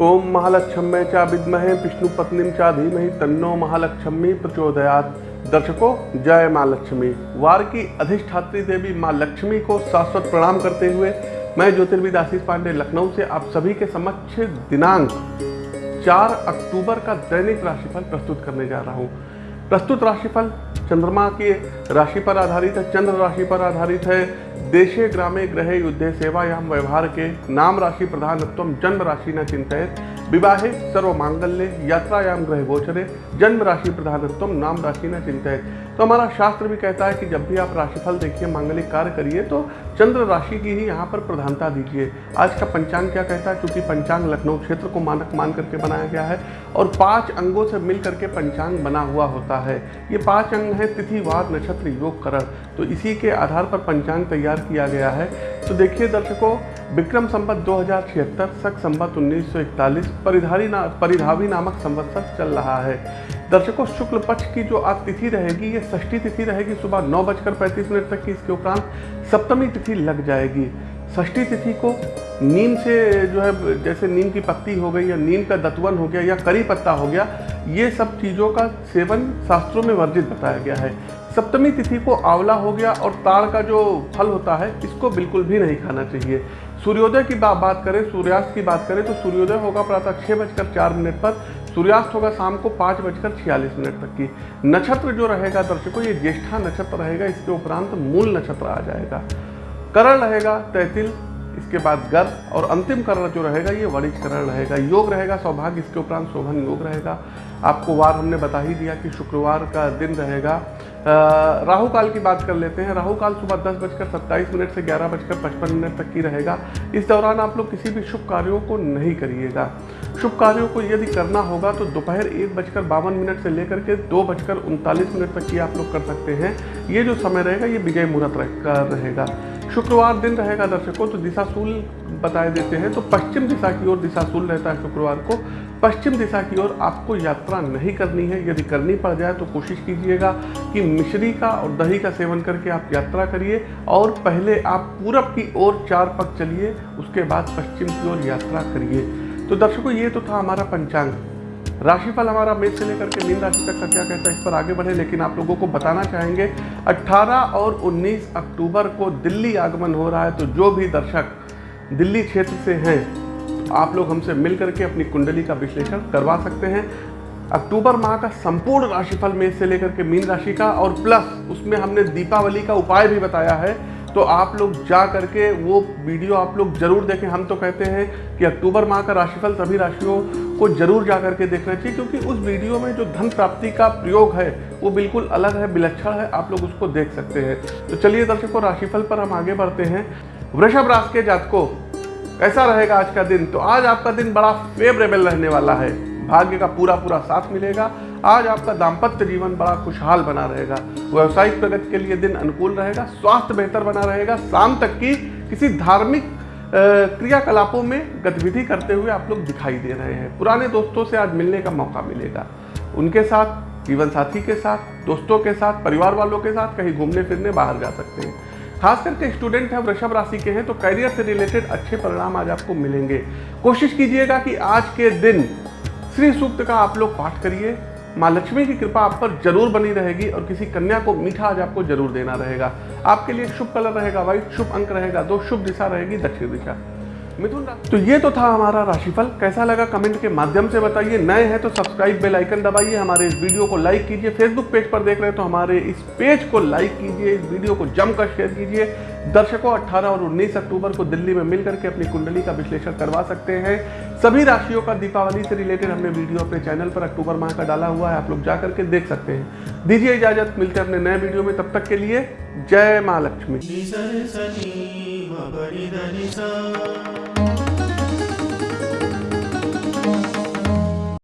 ओम महालक्ष्मी चा विद्महे, विष्णु पत्नी चा धीमहि, तन्नो महालक्ष्मी प्रचोदयात। दर्शकों, जय माँ लक्ष्मी। वार की अधिष्ठात्री देवी माँ लक्ष्मी को शाश्वत प्रणाम करते हुए मैं ज्योतिर्विद आशीष पांडे, लखनऊ से आप सभी के समक्ष दिनांक 4 अक्टूबर का दैनिक राशिफल प्रस्तुत करने जा रहा हूँ। प्रस्तुत राशिफल चंद्रमा के राशि पर आधारित है, चंद्र राशि पर आधारित है देशे ग्रामे ग्रहे युद्धे सेवायां व्यवहार के नाम राशि प्रधानत्व जन्म राशि न चिंतित विवाहे सर्व मांगल्य यात्रायाम ग्रह गोचरे जन्म राशि प्रधानत्व नाम राशि न चिंतित तो हमारा शास्त्र भी कहता है कि जब भी आप राशिफल देखिए, मांगलिक कार्य करिए तो चंद्र राशि की ही यहाँ पर प्रधानता दीजिए। आज का पंचांग क्या कहता है? क्योंकि पंचांग लखनऊ क्षेत्र को मानक मान करके बनाया गया है और पाँच अंगों से मिल करके पंचांग बना हुआ होता है। ये पाँच अंग हैं, तिथि वार नक्षत्र, योग, करण। तो इसी के आधार पर पंचांग तैयार किया गया है। तो देखिए दर्शकों, विक्रम संवत दो हज़ार छिहत्तर, सख संवत उन्नीस सौ इकतालीस, परिधारी ना, परिधावी नामक संवत्सर चल रहा है। दर्शकों, शुक्ल पक्ष की जो आज तिथि रहेगी, ये षष्ठी तिथि रहेगी सुबह नौ बजकर पैंतीस मिनट तक की। इसके उपरांत सप्तमी तिथि लग जाएगी। षष्ठी तिथि को नीम से जो है, जैसे नीम की पत्ती हो गई या नीम का दतवन हो गया या करी पत्ता हो गया, ये सब चीज़ों का सेवन शास्त्रों में वर्जित बताया गया है। सप्तमी तिथि को आंवला हो गया और ताड़ का जो फल होता है, इसको बिल्कुल भी नहीं खाना चाहिए। सूर्योदय की बात करें, सूर्यास्त की बात करें तो सूर्योदय होगा प्रातः छः बजकर चार मिनट पर सूर्यास्त होगा शाम को पाँच बजकर छियालीस मिनट तक की। नक्षत्र जो रहेगा दर्शकों, ये ज्येष्ठा नक्षत्र रहेगा, इसके उपरांत मूल नक्षत्र आ जाएगा। करण रहेगा, तैतिल इसके बाद गर्भ और अंतिम करण जो रहेगा, ये वणिज करण रहेगा, योग रहेगा, सौभाग्य इसके उपरांत शोभन योग रहेगा। आपको वार हमने बता ही दिया कि शुक्रवार का दिन रहेगा। राहु काल की बात कर लेते हैं। राहु काल सुबह दस बजकर सत्ताईस मिनट से ग्यारह बजकर पचपन मिनट तक की रहेगा। इस दौरान आप लोग किसी भी शुभ कार्यों को नहीं करिएगा। शुभ कार्यों को यदि करना होगा तो दोपहर एक बजकर बावन मिनट से लेकर के दो बजकर उनतालीस मिनट तक की आप लोग कर सकते हैं। ये जो समय रहेगा, ये विजय मुहूर्त रहेगा। शुक्रवार दिन रहेगा दर्शकों तो दिशाशूल बताए देते हैं। तो पश्चिम दिशा की ओर दिशाशूल रहता है शुक्रवार को। पश्चिम दिशा की ओर आपको यात्रा नहीं करनी है। यदि करनी पड़ जाए तो कोशिश कीजिएगा कि मिश्री का और दही का सेवन करके आप यात्रा करिए। और पहले आप पूरब की ओर चार पग चलिए, उसके बाद पश्चिम की ओर यात्रा करिए। तो दर्शकों, ये तो था हमारा पंचांग। राशिफल हमारा मेष से लेकर के मीन राशि तक का क्या कहता है, इस पर आगे बढ़े, लेकिन आप लोगों को बताना चाहेंगे 18 और 19 अक्टूबर को दिल्ली आगमन हो रहा है तो जो भी दर्शक दिल्ली क्षेत्र से हैं, आप लोग हमसे मिल करके अपनी कुंडली का विश्लेषण करवा सकते हैं। अक्टूबर माह का संपूर्ण राशिफल मेष से लेकर के मीन राशि का, और प्लस उसमें हमने दीपावली का उपाय भी बताया है तो आप लोग जा करके वो वीडियो आप लोग ज़रूर देखें। हम तो कहते हैं कि अक्टूबर माह का राशिफल सभी राशियों को ज़रूर जा करके देखना चाहिए, क्योंकि उस वीडियो में जो धन प्राप्ति का प्रयोग है, वो बिल्कुल अलग है, विलक्षण है, आप लोग उसको देख सकते हैं। तो चलिए दर्शकों, राशिफल पर हम आगे बढ़ते हैं। वृषभ राशि के जातकों, कैसा रहेगा आज का दिन? तो आज आपका दिन बड़ा फेवरेबल रहने वाला है। भाग्य का पूरा पूरा साथ मिलेगा। आज आपका दाम्पत्य जीवन बड़ा खुशहाल बना रहेगा। व्यवसायिक प्रगति के लिए दिन अनुकूल रहेगा, स्वास्थ्य बेहतर बना रहेगा। शाम तक की किसी धार्मिक क्रियाकलापों में गतिविधि करते हुए आप लोग दिखाई दे रहे हैं। पुराने दोस्तों से आज मिलने का मौका मिलेगा। उनके साथ, जीवन साथी के साथ, दोस्तों के साथ, परिवार वालों के साथ कहीं घूमने फिरने बाहर जा सकते हैं। खास करके स्टूडेंट हैं, वृषभ राशि के हैं तो करियर से रिलेटेड अच्छे परिणाम आज आपको मिलेंगे। कोशिश कीजिएगा कि आज के दिन श्री सूक्त का आप लोग पाठ करिए। माँ लक्ष्मी की कृपा आप पर ज़रूर बनी रहेगी और किसी कन्या को मीठा आज आपको ज़रूर देना रहेगा। आपके लिए शुभ कलर रहेगा व्हाइट शुभ अंक रहेगा, दो शुभ दिशा रहेगी, दक्षिण दिशा। मिथुन तो ये तो था हमारा राशिफल। कैसा लगा कमेंट के माध्यम से बताइए। नए हैं तो सब्सक्राइब बेल आइकन दबाइए, हमारे इस वीडियो को लाइक कीजिए। फेसबुक पेज पर देख रहे हैं तो हमारे इस पेज को लाइक कीजिए, इस वीडियो को जमकर शेयर कीजिए। दर्शकों 18 और 19 अक्टूबर को दिल्ली में मिल करके अपनी कुंडली का विश्लेषण करवा सकते हैं। सभी राशियों का दीपावली से रिलेटेड हमने वीडियो अपने चैनल पर अक्टूबर माह का डाला हुआ है, आप लोग जा करके देख सकते हैं। दीजिए इजाज़त, मिलते हैं अपने नए वीडियो में, तब तक के लिए जय माँ लक्ष्मी।